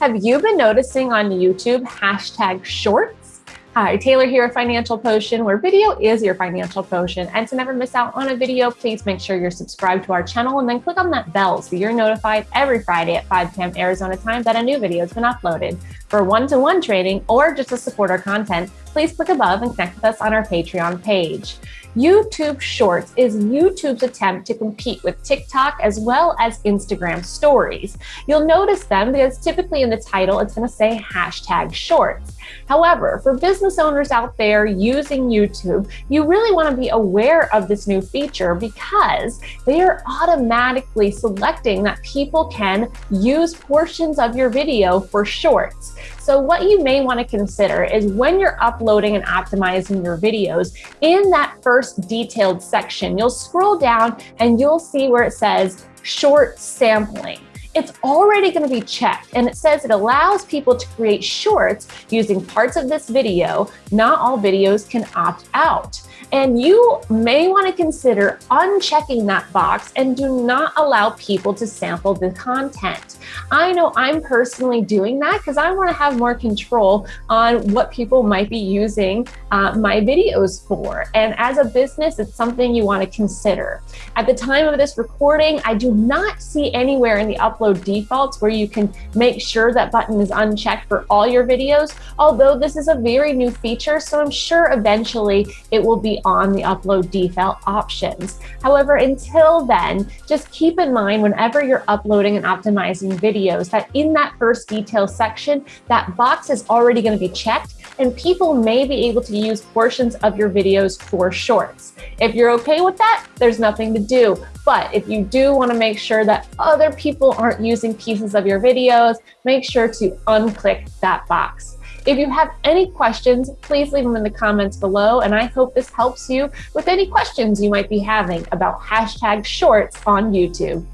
Have you been noticing on YouTube hashtag shorts? Hi, Taylor here at Financial Potion, where video is your financial potion. And to never miss out on a video, please make sure you're subscribed to our channel and then click on that bell so you're notified every Friday at 5 p.m. Arizona time that a new video has been uploaded. For one-to-one -one trading or just to support our content, please click above and connect with us on our Patreon page. YouTube Shorts is YouTube's attempt to compete with TikTok as well as Instagram stories. You'll notice them because typically in the title, it's gonna say hashtag shorts. However, for business owners out there using YouTube, you really wanna be aware of this new feature because they are automatically selecting that people can use portions of your video for shorts. So what you may wanna consider is when you're uploading and optimizing your videos, in that first detailed section, you'll scroll down and you'll see where it says short sampling it's already going to be checked. And it says it allows people to create shorts using parts of this video. Not all videos can opt out. And you may want to consider unchecking that box and do not allow people to sample the content. I know I'm personally doing that because I want to have more control on what people might be using uh, my videos for. And as a business, it's something you want to consider. At the time of this recording, I do not see anywhere in the upload defaults where you can make sure that button is unchecked for all your videos, although this is a very new feature, so I'm sure eventually it will be on the upload default options. However, until then, just keep in mind whenever you're uploading and optimizing videos that in that first detail section, that box is already going to be checked and people may be able to use portions of your videos for shorts. If you're okay with that, there's nothing to do. But if you do want to make sure that other people aren't using pieces of your videos, make sure to unclick that box. If you have any questions, please leave them in the comments below, and I hope this helps you with any questions you might be having about hashtag shorts on YouTube.